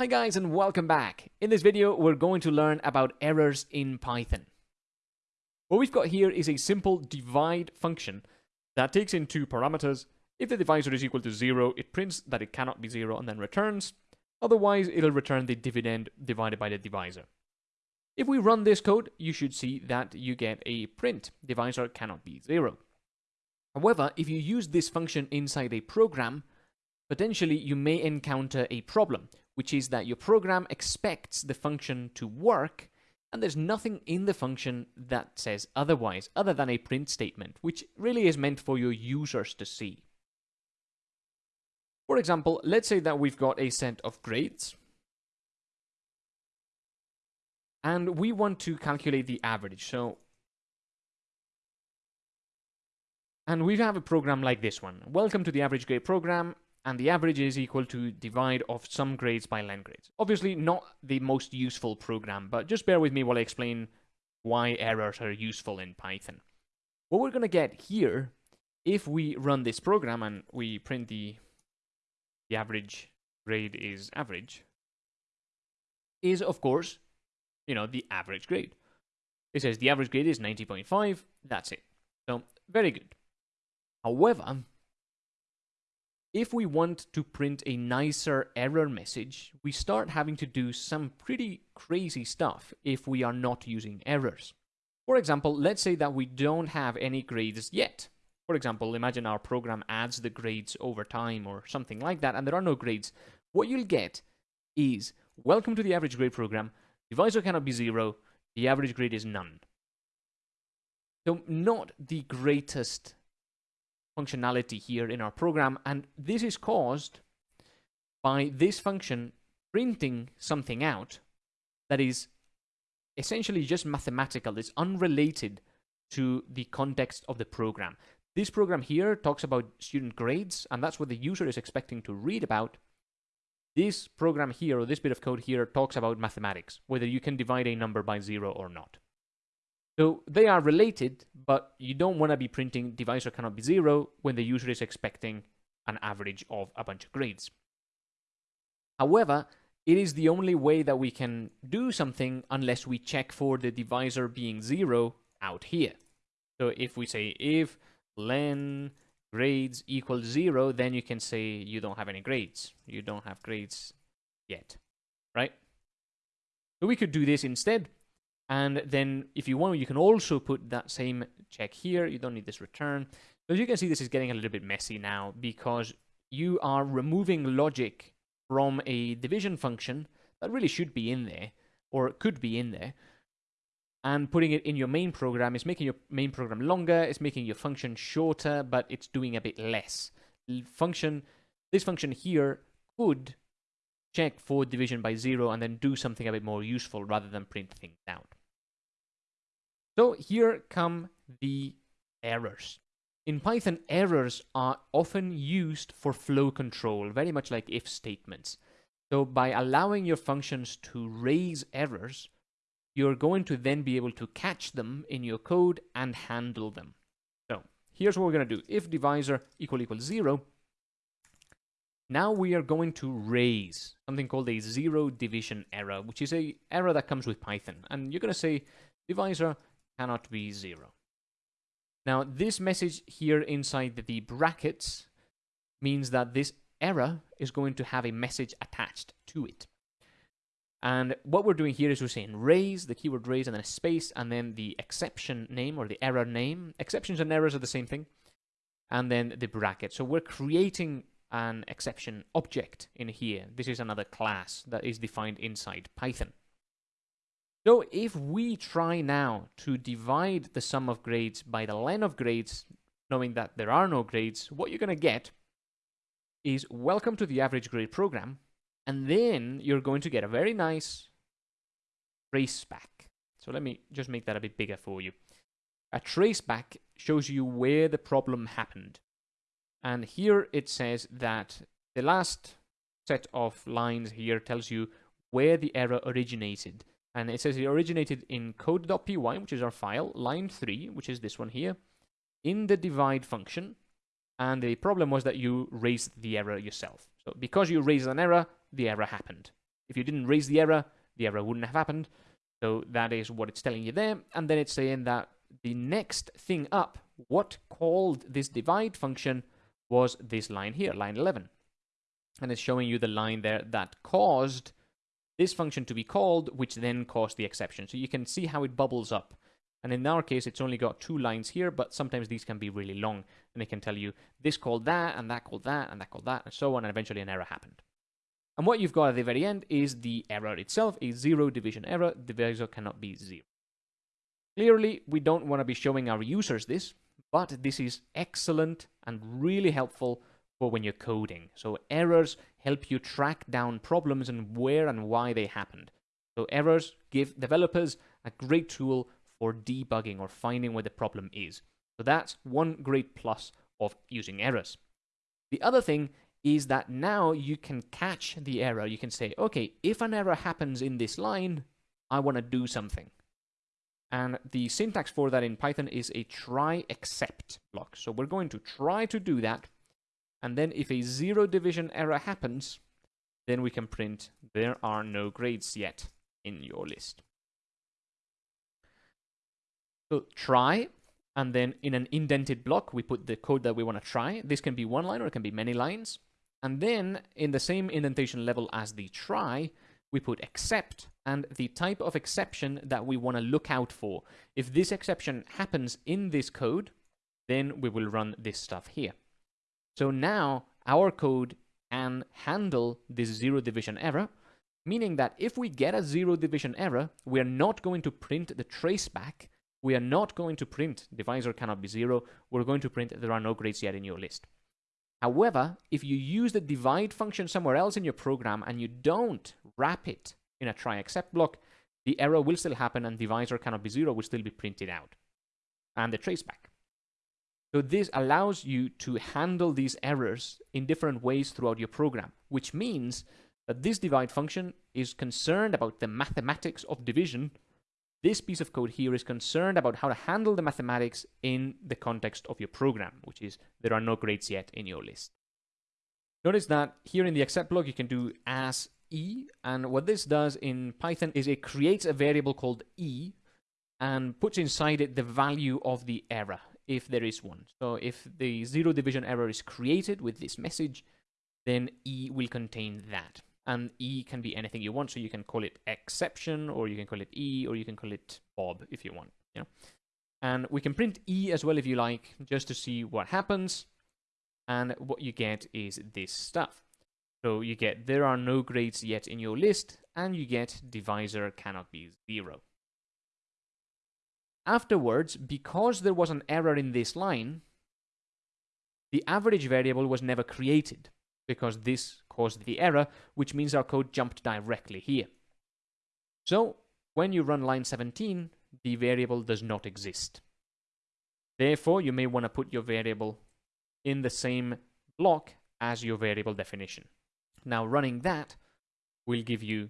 Hi guys and welcome back. In this video we're going to learn about errors in Python. What we've got here is a simple divide function that takes in two parameters. If the divisor is equal to 0, it prints that it cannot be 0 and then returns. Otherwise, it'll return the dividend divided by the divisor. If we run this code, you should see that you get a print. Divisor cannot be 0. However, if you use this function inside a program, potentially you may encounter a problem which is that your program expects the function to work, and there's nothing in the function that says otherwise, other than a print statement, which really is meant for your users to see. For example, let's say that we've got a set of grades, and we want to calculate the average. So, and we have a program like this one. Welcome to the average grade program and the average is equal to divide of some grades by len grades. Obviously not the most useful program, but just bear with me while I explain why errors are useful in Python. What we're going to get here, if we run this program and we print the, the average grade is average, is of course, you know, the average grade. It says the average grade is 90.5, that's it. So, very good. However, if we want to print a nicer error message, we start having to do some pretty crazy stuff if we are not using errors. For example, let's say that we don't have any grades yet. For example, imagine our program adds the grades over time or something like that, and there are no grades. What you'll get is, welcome to the average grade program, divisor cannot be zero, the average grade is none. So not the greatest functionality here in our program, and this is caused by this function printing something out that is essentially just mathematical, it's unrelated to the context of the program. This program here talks about student grades, and that's what the user is expecting to read about. This program here, or this bit of code here, talks about mathematics, whether you can divide a number by zero or not. So they are related, but you don't want to be printing divisor cannot be zero when the user is expecting an average of a bunch of grades. However, it is the only way that we can do something unless we check for the divisor being zero out here. So if we say if len grades equals zero, then you can say you don't have any grades. You don't have grades yet, right? So we could do this instead and then if you want, you can also put that same check here. You don't need this return. So as you can see, this is getting a little bit messy now because you are removing logic from a division function that really should be in there or could be in there and putting it in your main program is making your main program longer, it's making your function shorter, but it's doing a bit less. Function, this function here could check for division by zero and then do something a bit more useful rather than print things out. So here come the errors. In Python, errors are often used for flow control, very much like if statements. So by allowing your functions to raise errors, you're going to then be able to catch them in your code and handle them. So here's what we're going to do. If divisor equal equals zero, now we are going to raise something called a zero division error, which is a error that comes with Python. And you're going to say divisor cannot be zero. Now, this message here inside the brackets means that this error is going to have a message attached to it. And what we're doing here is we're saying raise, the keyword raise, and then a space, and then the exception name or the error name. Exceptions and errors are the same thing. And then the bracket. So we're creating an exception object in here. This is another class that is defined inside Python. So if we try now to divide the sum of grades by the len of grades, knowing that there are no grades, what you're going to get is welcome to the average grade program, and then you're going to get a very nice trace back. So let me just make that a bit bigger for you. A trace back shows you where the problem happened. And here it says that the last set of lines here tells you where the error originated. And it says it originated in code.py, which is our file, line 3, which is this one here, in the divide function. And the problem was that you raised the error yourself. So because you raised an error, the error happened. If you didn't raise the error, the error wouldn't have happened. So that is what it's telling you there. And then it's saying that the next thing up, what called this divide function was this line here, line 11. And it's showing you the line there that caused this function to be called, which then caused the exception. So you can see how it bubbles up. And in our case, it's only got two lines here, but sometimes these can be really long. And it can tell you this called that, and that called that, and that called that, and so on, and eventually an error happened. And what you've got at the very end is the error itself, a zero division error, divisor cannot be zero. Clearly, we don't want to be showing our users this, but this is excellent and really helpful for when you're coding. So errors help you track down problems and where and why they happened. So errors give developers a great tool for debugging or finding where the problem is. So that's one great plus of using errors. The other thing is that now you can catch the error. You can say, okay, if an error happens in this line, I want to do something. And the syntax for that in Python is a try except block. So we're going to try to do that. And then if a zero division error happens, then we can print there are no grades yet in your list. So try, and then in an indented block, we put the code that we want to try. This can be one line or it can be many lines. And then in the same indentation level as the try, we put except and the type of exception that we want to look out for. If this exception happens in this code, then we will run this stuff here. So now our code can handle this zero division error, meaning that if we get a zero division error, we are not going to print the traceback, we are not going to print divisor cannot be zero, we're going to print there are no grades yet in your list. However, if you use the divide function somewhere else in your program and you don't wrap it in a try except block, the error will still happen and divisor cannot be zero will still be printed out. And the traceback. So this allows you to handle these errors in different ways throughout your program, which means that this divide function is concerned about the mathematics of division this piece of code here is concerned about how to handle the mathematics in the context of your program, which is there are no grades yet in your list. Notice that here in the except block, you can do as e, and what this does in Python is it creates a variable called e and puts inside it the value of the error, if there is one. So if the zero division error is created with this message, then e will contain that and E can be anything you want. So you can call it exception, or you can call it E, or you can call it Bob if you want. You know, and we can print E as well if you like, just to see what happens. And what you get is this stuff. So you get there are no grades yet in your list, and you get divisor cannot be zero. Afterwards, because there was an error in this line, the average variable was never created because this caused the error, which means our code jumped directly here. So when you run line 17, the variable does not exist. Therefore, you may want to put your variable in the same block as your variable definition. Now running that will give you,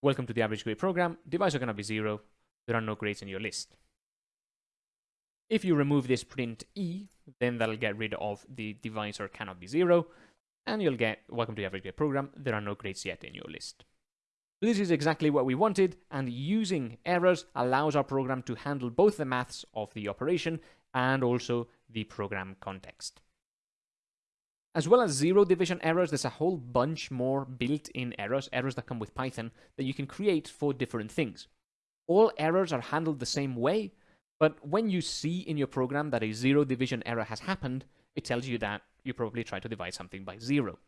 welcome to the average grade program, divisor going to be zero, there are no grades in your list. If you remove this print e, then that'll get rid of the divisor cannot be zero, and you'll get welcome to the average grade program. There are no grades yet in your list. This is exactly what we wanted, and using errors allows our program to handle both the maths of the operation and also the program context. As well as zero division errors, there's a whole bunch more built-in errors, errors that come with Python, that you can create for different things. All errors are handled the same way, but when you see in your program that a zero division error has happened, it tells you that you probably try to divide something by zero.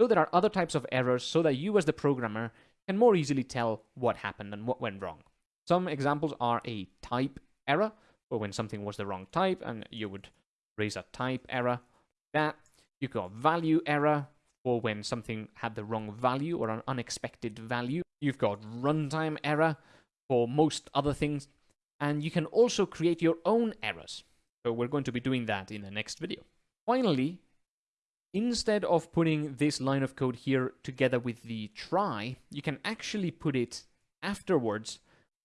So there are other types of errors so that you as the programmer can more easily tell what happened and what went wrong. Some examples are a type error, or when something was the wrong type and you would raise a type error. That you got value error, or when something had the wrong value or an unexpected value. You've got runtime error for most other things, and you can also create your own errors. So we're going to be doing that in the next video. Finally, instead of putting this line of code here together with the try, you can actually put it afterwards,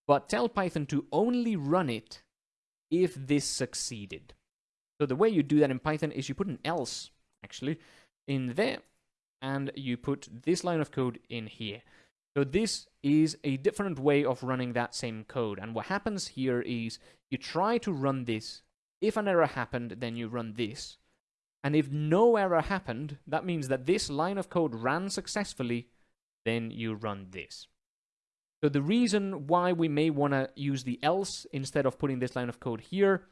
but tell Python to only run it if this succeeded. So the way you do that in Python is you put an else, actually, in there, and you put this line of code in here. So this is a different way of running that same code. And what happens here is you try to run this. If an error happened, then you run this. And if no error happened, that means that this line of code ran successfully, then you run this. So the reason why we may want to use the else instead of putting this line of code here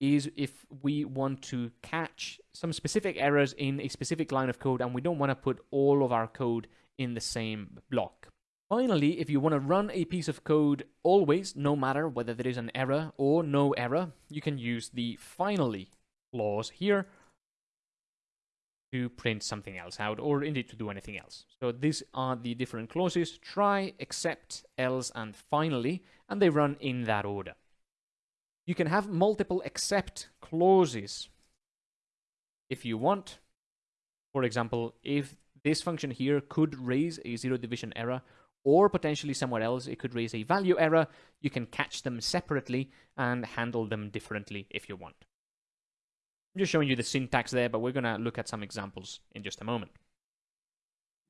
is if we want to catch some specific errors in a specific line of code and we don't want to put all of our code in the same block. Finally, if you want to run a piece of code always, no matter whether there is an error or no error, you can use the finally clause here to print something else out or indeed to do anything else. So these are the different clauses, try, except, else, and finally, and they run in that order. You can have multiple except clauses if you want. For example, if this function here could raise a zero division error or potentially somewhere else it could raise a value error, you can catch them separately and handle them differently if you want. I'm just showing you the syntax there, but we're going to look at some examples in just a moment.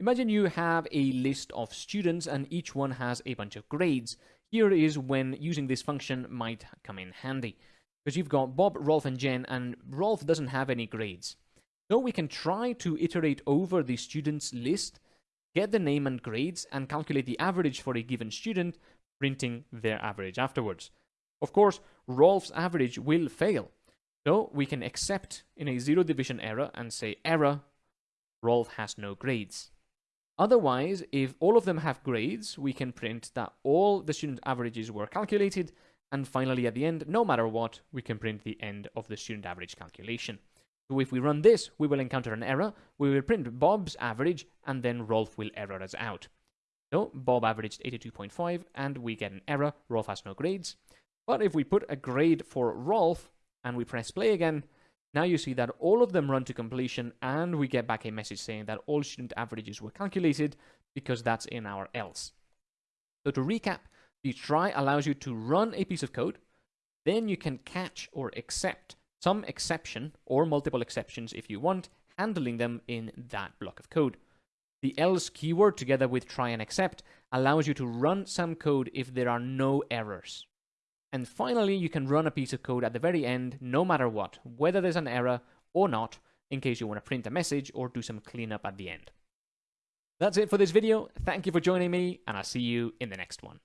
Imagine you have a list of students and each one has a bunch of grades. Here is when using this function might come in handy. Because you've got Bob, Rolf, and Jen, and Rolf doesn't have any grades. So we can try to iterate over the students list get the name and grades, and calculate the average for a given student, printing their average afterwards. Of course, Rolf's average will fail, so we can accept in a zero division error and say error, Rolf has no grades. Otherwise, if all of them have grades, we can print that all the student averages were calculated, and finally at the end, no matter what, we can print the end of the student average calculation. So if we run this, we will encounter an error. We will print Bob's average, and then Rolf will error us out. So Bob averaged 82.5, and we get an error. Rolf has no grades. But if we put a grade for Rolf, and we press play again, now you see that all of them run to completion, and we get back a message saying that all student averages were calculated, because that's in our else. So to recap, the try allows you to run a piece of code, then you can catch or accept some exception or multiple exceptions if you want, handling them in that block of code. The else keyword together with try and except allows you to run some code if there are no errors. And finally, you can run a piece of code at the very end, no matter what, whether there's an error or not, in case you want to print a message or do some cleanup at the end. That's it for this video. Thank you for joining me, and I'll see you in the next one.